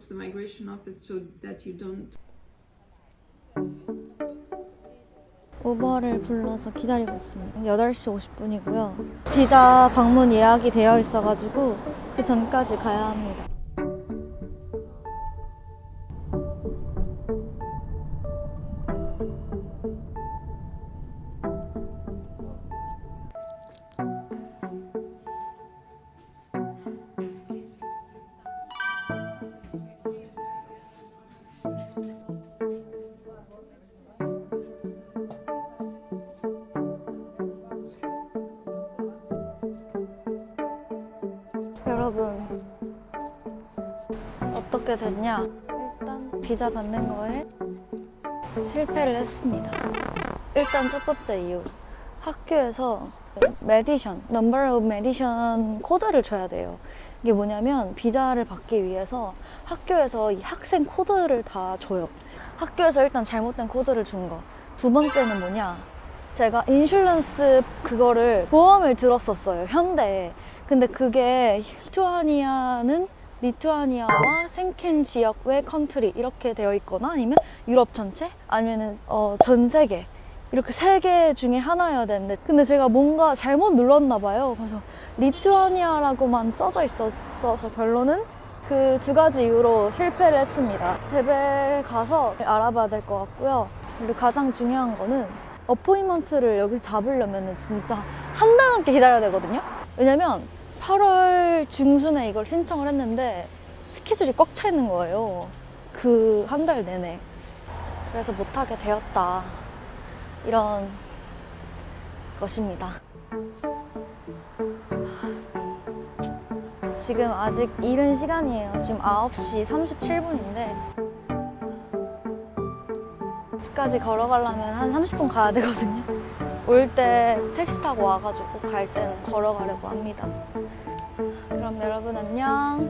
to the migration office so that you don't 우버를 불러서 기다리고 있습니다. 8시 50분이고요. 비자 방문 예약이 되어 있어가지고 그 전까지 가야 합니다. 여러분 어떻게 됐냐? 일단 비자 받는 거에 실패를 했습니다. 일단 첫 번째 이유 학교에서 mediation, number of mediation 코드를 줘야 돼요. 이게 뭐냐면 비자를 받기 위해서 학교에서 이 학생 코드를 다 줘요. 학교에서 일단 잘못된 코드를 준 거. 두 번째는 뭐냐? 제가 insurance 그거를 보험을 들었었어요 현대에 근데 그게 리투아니아는 리투아니아와 솅겐 지역 외 country 이렇게 되어 있거나 아니면 유럽 전체 아니면은 어, 전 세계 이렇게 세 개 중에 하나여야 되는데 근데 제가 뭔가 잘못 눌렀나 봐요 그래서 리투아니아라고만 써져 있었어서 결론은 그 두 가지 이유로 실패를 했습니다 집에 가서 알아봐야 될 것 같고요 그리고 가장 중요한 거는 appointment를 여기서 잡으려면 진짜 한 달 넘게 기다려야 되거든요. 왜냐면 8월 중순에 이걸 신청을 했는데 스케줄이 꽉 차 있는 거예요. 그 한 달 내내. 그래서 못하게 되었다. 이런 것입니다. 지금 아직 이른 시간이에요. 지금 9시 37분인데 집까지 걸어가려면 한 30분 가야 되거든요. 올 때 택시 타고 와가지고 갈 때는 걸어가려고 합니다. 그럼 여러분 안녕.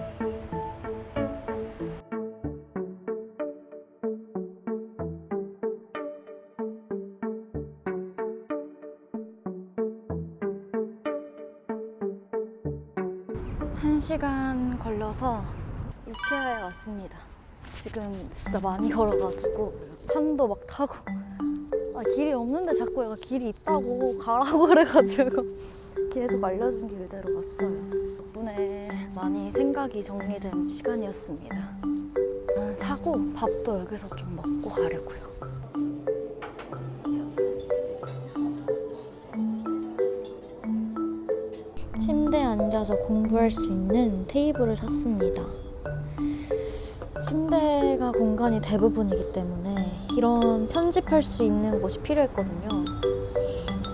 한 시간 걸려서 이케아에 왔습니다. 지금 진짜 많이 걸어가지고 산도 막 타고 아, 길이 없는데 자꾸 얘가 길이 있다고 가라고 그래가지고 계속 알려준 길대로 갔어요. 덕분에 많이 생각이 정리된 시간이었습니다. 아, 사고 밥도 여기서 좀 먹고 가려고요. 앉아서 공부할 수 있는 테이블을 샀습니다. 침대가 공간이 대부분이기 때문에 이런 편집할 수 있는 곳이 필요했거든요.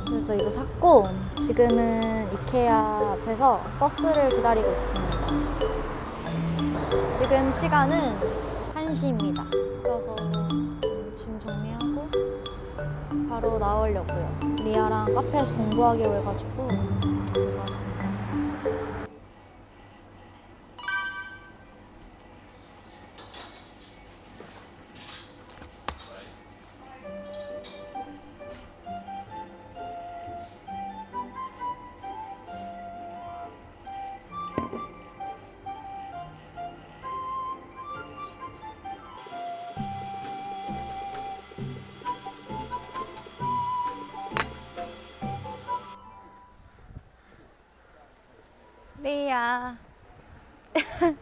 그래서 이거 샀고 지금은 이케아 앞에서 버스를 기다리고 있습니다. 지금 시간은 1시입니다. 가서 짐 정리하고 바로 나오려고요. 리아랑 카페에서 공부하기로 해가지고 리아.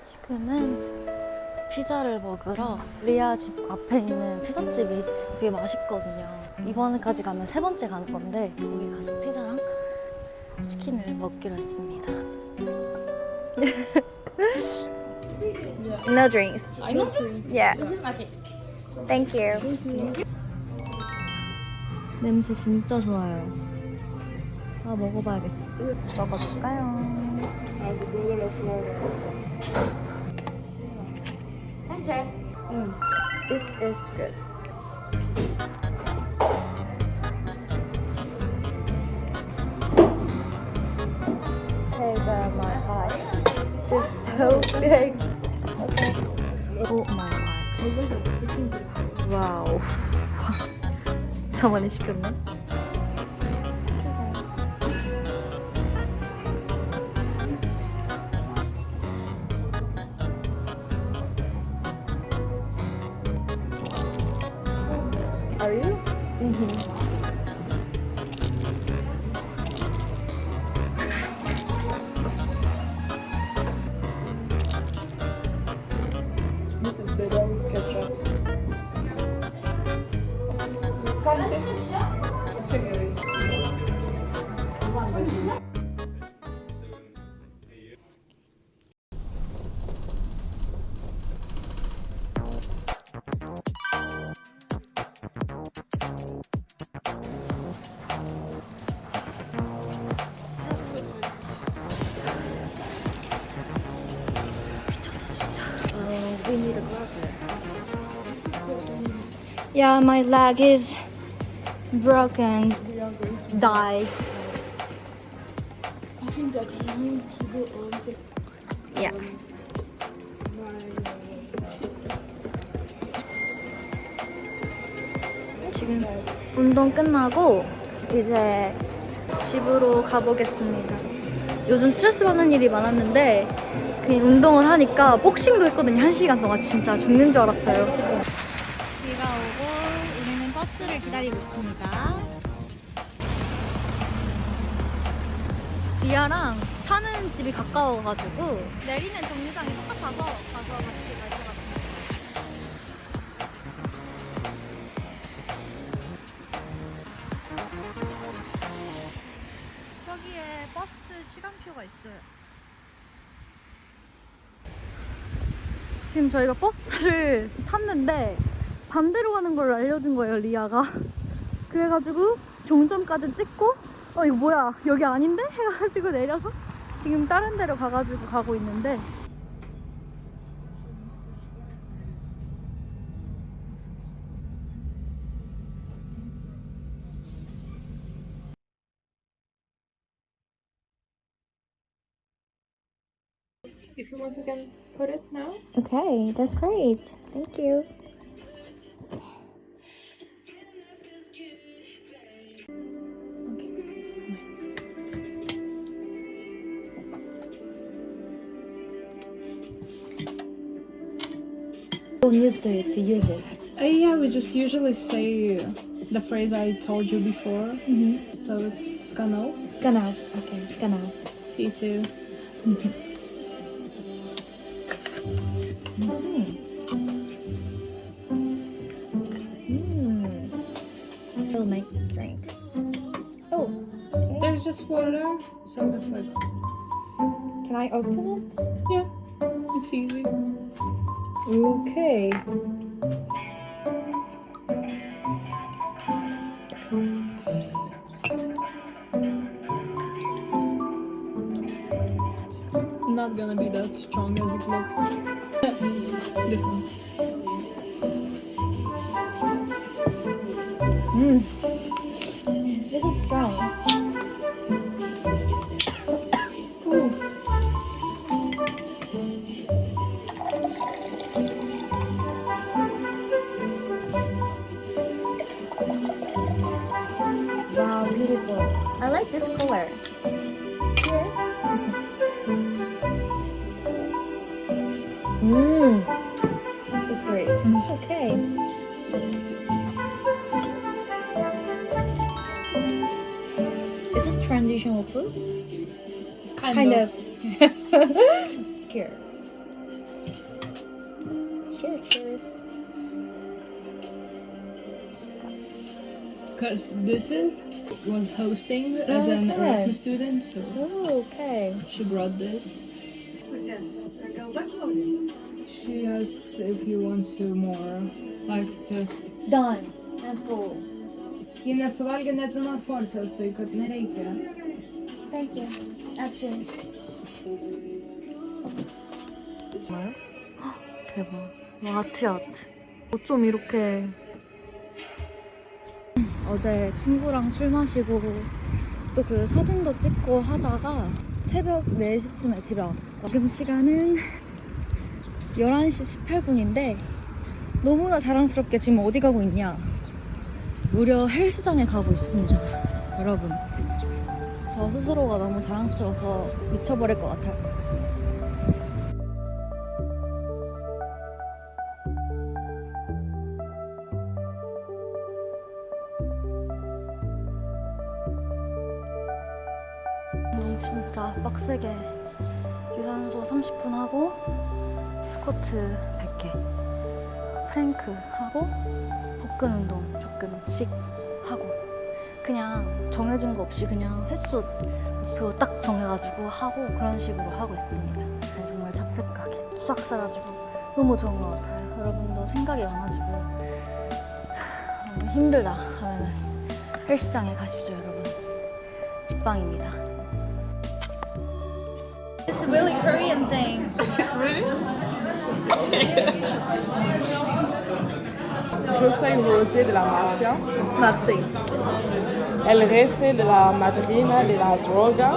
지금은 피자를 먹으러 리아 집 앞에 있는 피자집이 되게 맛있거든요. 이번에까지 가면 세 번째 가는 건데 거기 가서 피자랑 치킨을 먹기로 했습니다. no drinks. I know. Yeah. Okay. Thank you. 냄새 진짜 좋아요. 아 먹어봐야겠어. 먹어볼까요? 음, it is good. Uh, my eye. Is so big. Okay. Oh my god. 와우. 진 짜 많이 시켰네. Yeah, my leg is broken. Die. Yeah. 지금 운동 끝나고 이제 집으로 가보겠습니다. 요즘 스트레스 받는 일이 많았는데 그냥 운동을 하니까 복싱도 했거든요. 한 시간 동안 진짜 죽는 줄 알았어요. 비가 오고 우리는 버스를 기다리고 있습니다. 리아랑 사는 집이 가까워가지고 내리는 정류장이 똑같아서 가서 같이 갈 것 같습니다. 저기에 버스 시간표가 있어요. 지금 저희가 버스를 탔는데 반대로 가는 걸 알려준 거예요, 리아가. 그래가지고 종점까지 찍고 어 이거 뭐야 여기 아닌데? 해가지고 내려서 지금 다른 데로 가가지고 가고 있는데 If you want, we can put it now. Okay, that's great. Thank you. Don't use to, to use it. Uh, yeah, we just usually say the phrase I told you before. Mm-hmm. So it's skanos, Skanaus. Okay, skanaus. T2. Mm. I'll make drink. Oh, okay. There's just water, so it's like, Can I open it? yeah, it's easy. Okay. It's not gonna be that strong as it looks. Different. Mm. Mmm. It's great. Okay. Is this traditional food? Kind, Kind of. of. Here. Cheers, cheers. Because this is was hosting as an Okay. Erasmus student, so Oh, okay. she brought this. She asks if you want to more, like to. Done. And full. Ji nesuvalgė net vienos porcijos, tai kad nereikia. Thank you. Actually. 대박. 와, 아트 아트. 어쩜 이렇게 어제 친구랑 술 마시고 또 그 사진도 찍고 하다가 새벽 4시쯤에 집에 왔고 지금 시간은 11시 18분인데 너무나 자랑스럽게 지금 어디 가고 있냐? 무려 헬스장에 가고 있습니다 여러분. 저 스스로가 너무 자랑스러워서 미쳐버릴 것 같아요. 진짜 빡세게 유산소 30분 하고 스쿼트 100개 프랭크 하고 복근 운동 조금씩 하고 그냥 정해진 거 없이 그냥 횟수 목표 딱 정해가지고 하고 그런 식으로 하고 있습니다. 네, 정말 잡생각이 싹 사가지고 너무 좋은 것 같아요. 여러분도 생각이 많아지고 하, 너무 힘들다 하면은 헬스장에 가십시오, 여러분. 직방입니다. Really Korean thing. Yo soy Rosé de la mafia. Maxi. El jefe de la madrina de la droga.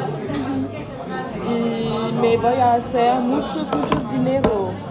Y mm-hmm. me voy a hacer muchos, muchos dinero.